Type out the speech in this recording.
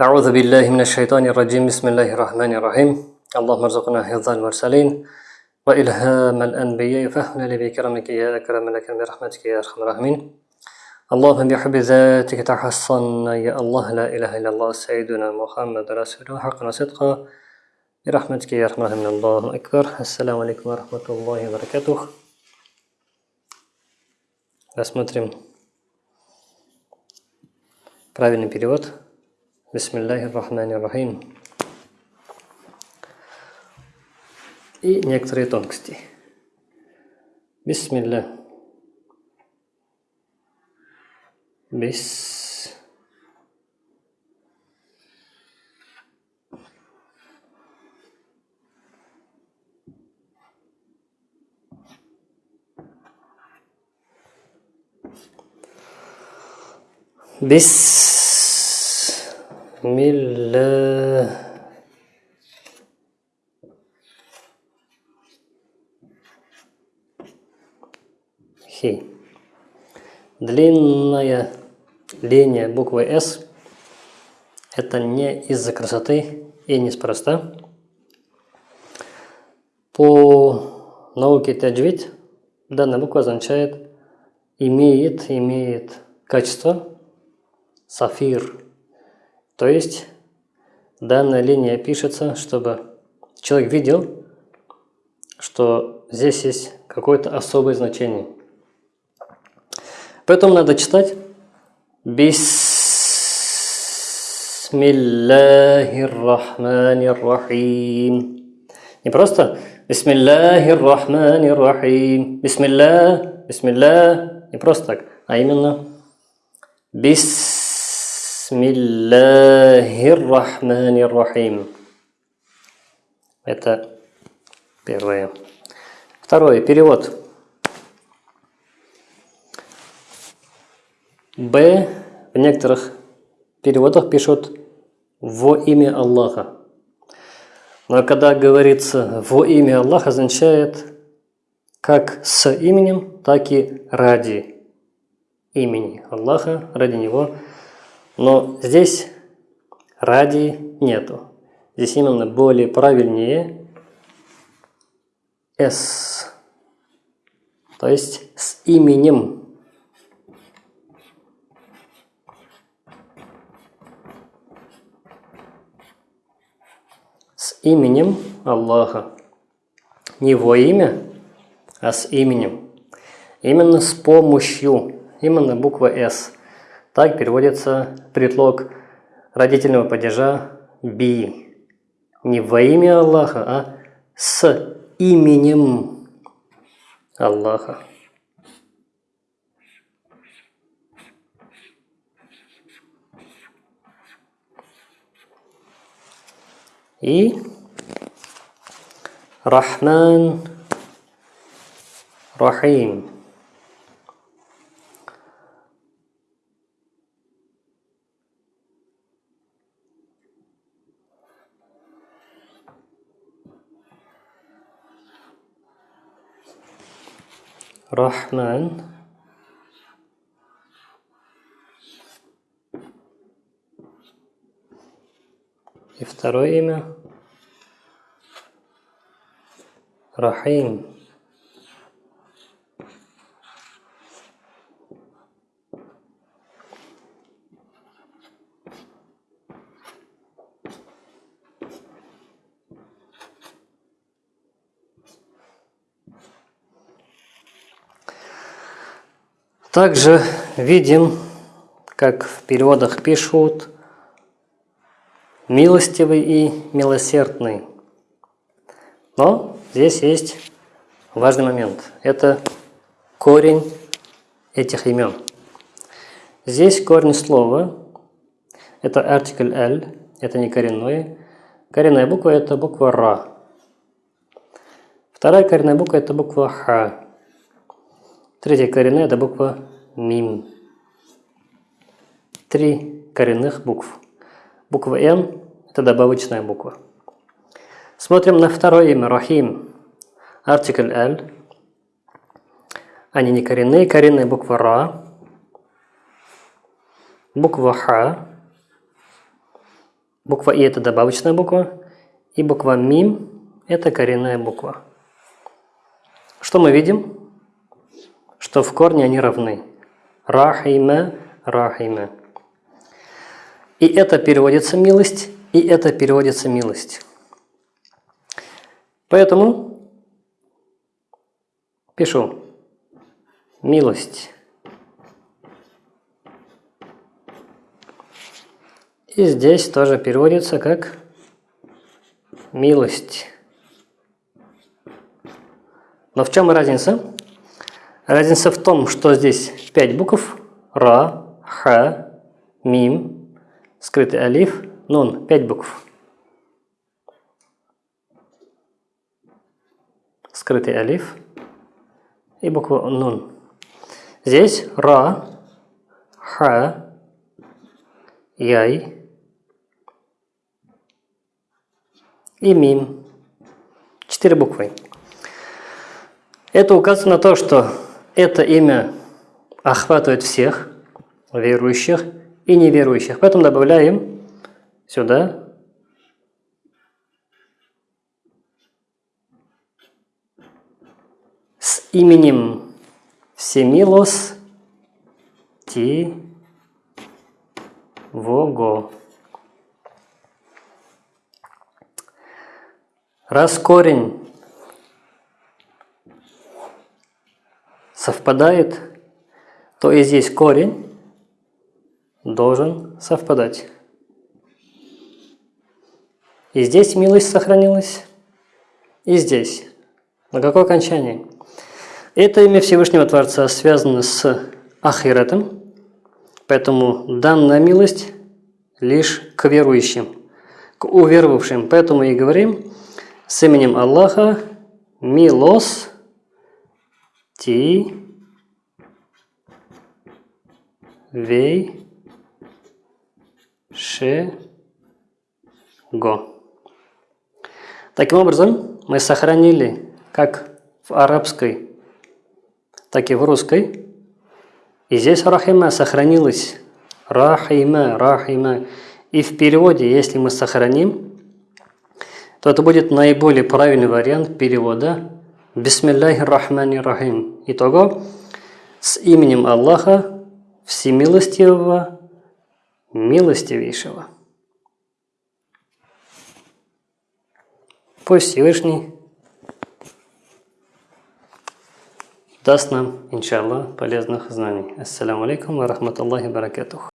أعوذ بالله من الشيطان الرجيم بسم الله الرحمن الرحيم اللهم ارزقنا حفظ المرسلين وإلهام الأنبياء فهمنا بكرمك يا أكرم الأكرم برحمتك يا أرحم الراحمين اللهم بحب ذاتك تحصنا يا الله لا إله إلا الله سيدنا محمد رسول الله حقا وصدقا برحمتك يا أرحم الراحمين الله أكبر السلام عليكم ورحمة الله وبركاته Рассмотрим правильный перевод. Бисмиллахи рахмани рахим. И некоторые тонкости. Бисмилля. Бис. بسم الله Хи. Длинная линия буквы «С» – это не из-за красоты и неспроста. По науке таджвид данная буква означает «имеет», «имеет» качество сафир. то есть данная линия пишется, чтобы человек видел, что здесь есть какое-то особое значение. Поэтому надо читать Бисмиллахир-Рахманир-Рахим. Не просто Бисмиллахир-Рахманир-Рахим. Бисмилля, Бисмилля. Не просто так, а именно Бисмиллахир-Рахманир-Рахим. Это первое. Второе. Перевод. Б в некоторых переводах пишут «во имя Аллаха». Но когда говорится «во имя Аллаха» означает как с именем, так и ради имени Аллаха, ради Него. Но здесь ради нету. Здесь именно более правильнее «с». То есть с именем с именем Аллаха. Не во имя, а с именем. Именно с помощью, именно буква «С». Так переводится предлог родительного падежа «би». Не во имя Аллаха, а с именем Аллаха. И Рахман Рахим. Рахман И второе имя Рахим. Также видим, как в переводах пишут милостивый и милосердный. Но здесь есть важный момент. Это корень этих имен. Здесь корень слова – это артикль «л», это не коренное. Коренная буква – это буква «ра». Вторая коренная буква – это буква «ха». Третья коренная – это буква «мим». Три коренных букв. Буква «н» – это добавочная буква. Смотрим на второе имя – Рахим. Артикль «л». Они не коренные. Коренная буква «ра». Буква «ха». Буква И это добавочная буква. И буква Мим это коренная буква. Что мы видим? Что в корне они равны. Рахима, рахима. И это переводится милость, и это переводится милость. Поэтому пишу милость. И здесь тоже переводится как милость. Но в чем разница? Разница в том, что здесь пять букв. Ра, Ха, Мим, скрытый алиф, Нун. Пять букв. Скрытый алиф и буква Нун. Здесь Ра, Ха, Яй, и мим. Четыре буквы. Это указывает на то, что это имя охватывает всех верующих и неверующих. Поэтому добавляем сюда с именем Всемилос Ти Вого. Раз корень совпадает, то и здесь корень должен совпадать. И здесь милость сохранилась, и здесь. На какое окончание? Это имя Всевышнего Творца связано с Ахиретом, поэтому данная милость лишь к верующим, к уверовавшим. Поэтому и говорим – с именем Аллаха Милос Ти Вей Ше Го. Таким образом, мы сохранили как в арабской, так и в русской. И здесь рахима сохранилась. Рахима, рахима. И в переводе, если мы сохраним, то это будет наиболее правильный вариант перевода Бисмилляхи рахмани рахим. Итого, с именем Аллаха Всемилостивого, Милостивейшего. Пусть Всевышний даст нам, иншаллах, полезных знаний. Ассаламу алейкум ва рахматуллахи баракатух.